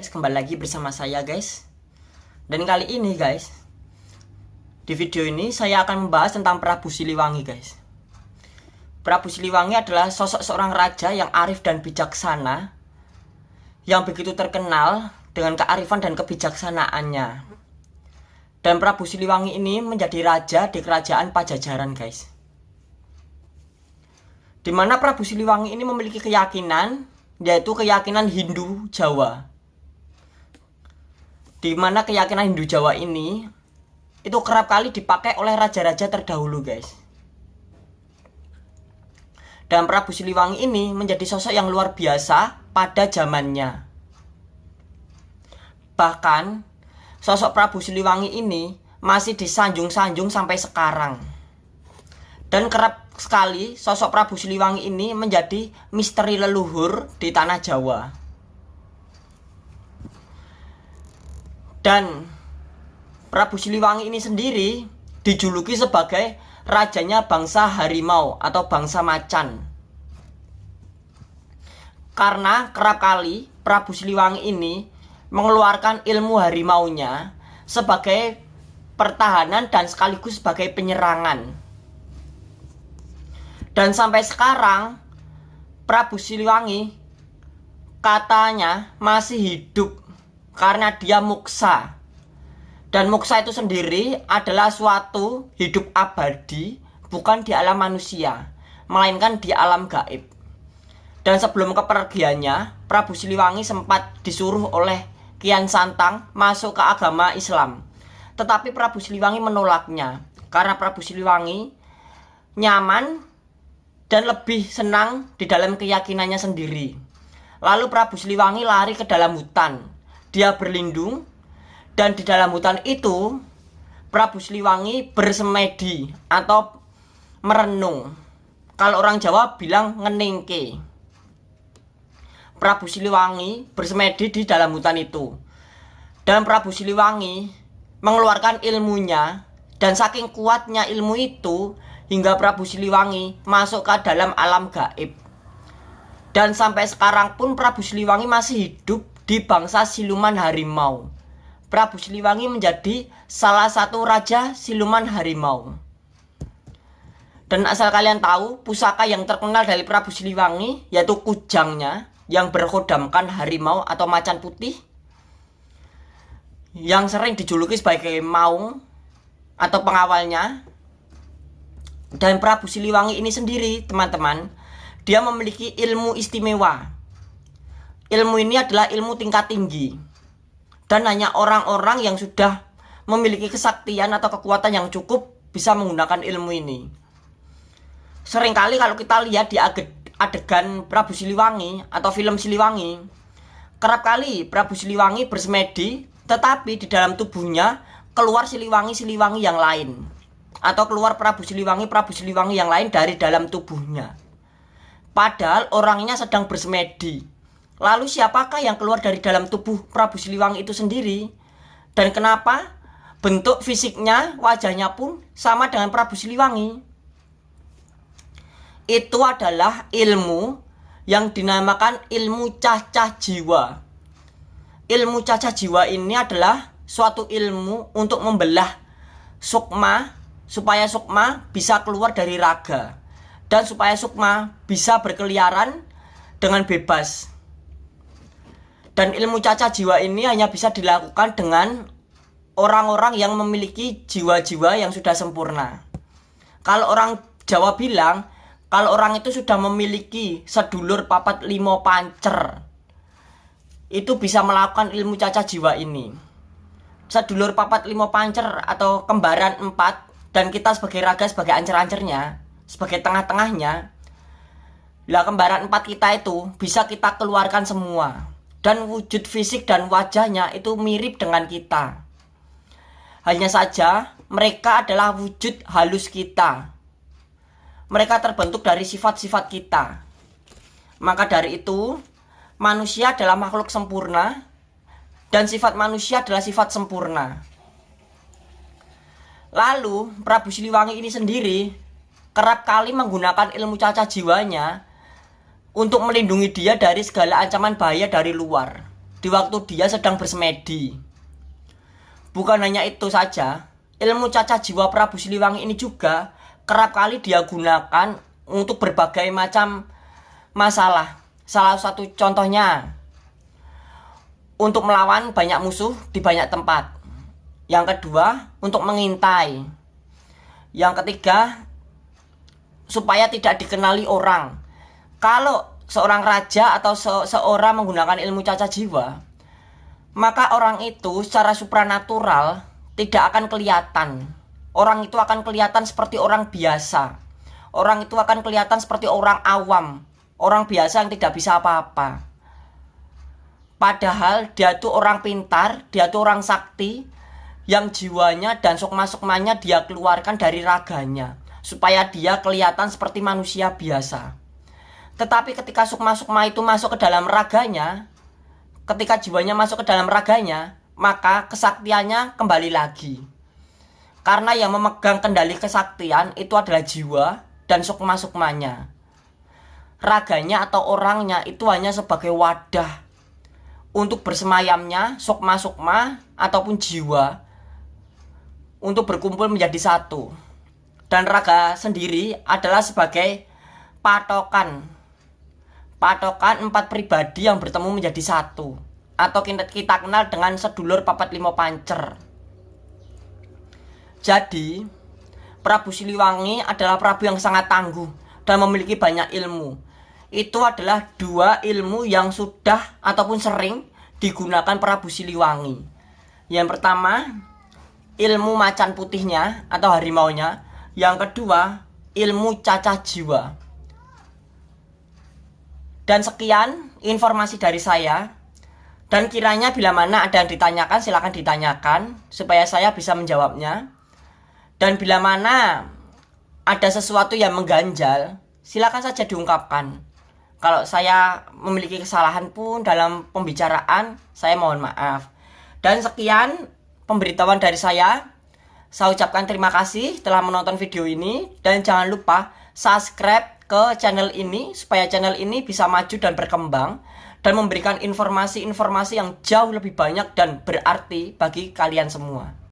guys kembali lagi bersama saya guys. Dan kali ini guys di video ini saya akan membahas tentang Prabu Siliwangi guys. Prabu Siliwangi adalah sosok seorang raja yang arif dan bijaksana yang begitu terkenal dengan kearifan dan kebijaksanaannya. Dan Prabu Siliwangi ini menjadi raja di kerajaan Pajajaran guys. Di mana Prabu Siliwangi ini memiliki keyakinan yaitu keyakinan Hindu Jawa di mana keyakinan Hindu Jawa ini itu kerap kali dipakai oleh raja-raja terdahulu guys. Dan Prabu Siliwangi ini menjadi sosok yang luar biasa pada zamannya. Bahkan sosok Prabu Siliwangi ini masih disanjung-sanjung sampai sekarang. Dan kerap sekali sosok Prabu Siliwangi ini menjadi misteri leluhur di tanah Jawa Dan Prabu Siliwangi ini sendiri dijuluki sebagai rajanya bangsa harimau atau bangsa macan. Karena kerap kali Prabu Siliwangi ini mengeluarkan ilmu harimaunya sebagai pertahanan dan sekaligus sebagai penyerangan. Dan sampai sekarang Prabu Siliwangi katanya masih hidup karena dia muksa. Dan muksa itu sendiri adalah suatu hidup abadi bukan di alam manusia, melainkan di alam gaib. Dan sebelum kepergiannya, Prabu Siliwangi sempat disuruh oleh Kian Santang masuk ke agama Islam. Tetapi Prabu Siliwangi menolaknya karena Prabu Siliwangi nyaman dan lebih senang di dalam keyakinannya sendiri. Lalu Prabu Siliwangi lari ke dalam hutan dia berlindung dan di dalam hutan itu Prabu Siliwangi bersemedi atau merenung. Kalau orang Jawa bilang ngeningke. Prabu Siliwangi bersemedi di dalam hutan itu. Dan Prabu Siliwangi mengeluarkan ilmunya dan saking kuatnya ilmu itu hingga Prabu Siliwangi masuk ke dalam alam gaib. Dan sampai sekarang pun Prabu Siliwangi masih hidup di bangsa siluman harimau. Prabu Siliwangi menjadi salah satu raja siluman harimau. Dan asal kalian tahu, pusaka yang terkenal dari Prabu Siliwangi yaitu kujangnya yang berkodamkan harimau atau macan putih yang sering dijuluki sebagai maung atau pengawalnya. Dan Prabu Siliwangi ini sendiri, teman-teman, dia memiliki ilmu istimewa ilmu ini adalah ilmu tingkat tinggi. Dan hanya orang-orang yang sudah memiliki kesaktian atau kekuatan yang cukup bisa menggunakan ilmu ini. Seringkali kalau kita lihat di adegan Prabu Siliwangi atau film Siliwangi kerap kali Prabu Siliwangi bersemedi tetapi di dalam tubuhnya keluar Siliwangi-Siliwangi yang lain. Atau keluar Prabu Siliwangi Prabu Siliwangi yang lain dari dalam tubuhnya. Padahal orangnya sedang bersemedi Lalu siapakah yang keluar dari dalam tubuh Prabu Siliwangi itu sendiri? Dan kenapa bentuk fisiknya, wajahnya pun sama dengan Prabu Siliwangi? Itu adalah ilmu yang dinamakan ilmu cacah jiwa. Ilmu cacah jiwa ini adalah suatu ilmu untuk membelah sukma supaya sukma bisa keluar dari raga dan supaya sukma bisa berkeliaran dengan bebas dan ilmu caca jiwa ini hanya bisa dilakukan dengan orang-orang yang memiliki jiwa-jiwa yang sudah sempurna. Kalau orang Jawa bilang, kalau orang itu sudah memiliki sedulur papat limo pancer, itu bisa melakukan ilmu caca jiwa ini. Sedulur papat limo pancer atau kembaran empat, dan kita sebagai raga sebagai ancer-ancernya, sebagai tengah-tengahnya, lah kembaran empat kita itu bisa kita keluarkan semua dan wujud fisik dan wajahnya itu mirip dengan kita. Hanya saja mereka adalah wujud halus kita. Mereka terbentuk dari sifat-sifat kita. Maka dari itu, manusia adalah makhluk sempurna dan sifat manusia adalah sifat sempurna. Lalu, Prabu Siliwangi ini sendiri kerap kali menggunakan ilmu caca jiwanya untuk melindungi dia dari segala ancaman bahaya dari luar. di waktu dia sedang bersemedi. Bukan hanya itu saja, ilmu caca jiwa Prabu Siliwangi ini juga kerap kali dia gunakan untuk berbagai macam masalah. Salah satu contohnya untuk melawan banyak musuh di banyak tempat. Yang kedua, untuk mengintai. Yang ketiga, supaya tidak dikenali orang. Kalau seorang raja atau se seorang menggunakan ilmu caca jiwa, maka orang itu secara supranatural tidak akan kelihatan. Orang itu akan kelihatan seperti orang biasa. Orang itu akan kelihatan seperti orang awam, orang biasa yang tidak bisa apa-apa. Padahal dia itu orang pintar, dia itu orang sakti yang jiwanya dan sukma-sukmanya dia keluarkan dari raganya supaya dia kelihatan seperti manusia biasa. Tetapi ketika sukma-sukma itu masuk ke dalam raganya, ketika jiwanya masuk ke dalam raganya, maka kesaktiannya kembali lagi. Karena yang memegang kendali kesaktian itu adalah jiwa dan sukma-sukmanya. Raganya atau orangnya itu hanya sebagai wadah untuk bersemayamnya sukma-sukma ataupun jiwa untuk berkumpul menjadi satu. Dan raga sendiri adalah sebagai patokan patokan empat pribadi yang bertemu menjadi satu. Atau kita kenal dengan sedulur papat lima pancer. Jadi Prabu Siliwangi adalah Prabu yang sangat tangguh dan memiliki banyak ilmu. Itu adalah dua ilmu yang sudah ataupun sering digunakan Prabu Siliwangi. Yang pertama ilmu macan putihnya atau harimaunya. Yang kedua ilmu cacah jiwa dan sekian informasi dari saya. Dan kiranya bila mana ada yang ditanyakan silahkan ditanyakan supaya saya bisa menjawabnya. Dan bila mana ada sesuatu yang mengganjal, silakan saja diungkapkan. Kalau saya memiliki kesalahan pun dalam pembicaraan, saya mohon maaf. Dan sekian pemberitahuan dari saya. Saya ucapkan terima kasih telah menonton video ini dan jangan lupa subscribe ke channel ini supaya channel ini bisa maju dan berkembang dan memberikan informasi-informasi yang jauh lebih banyak dan berarti bagi kalian semua.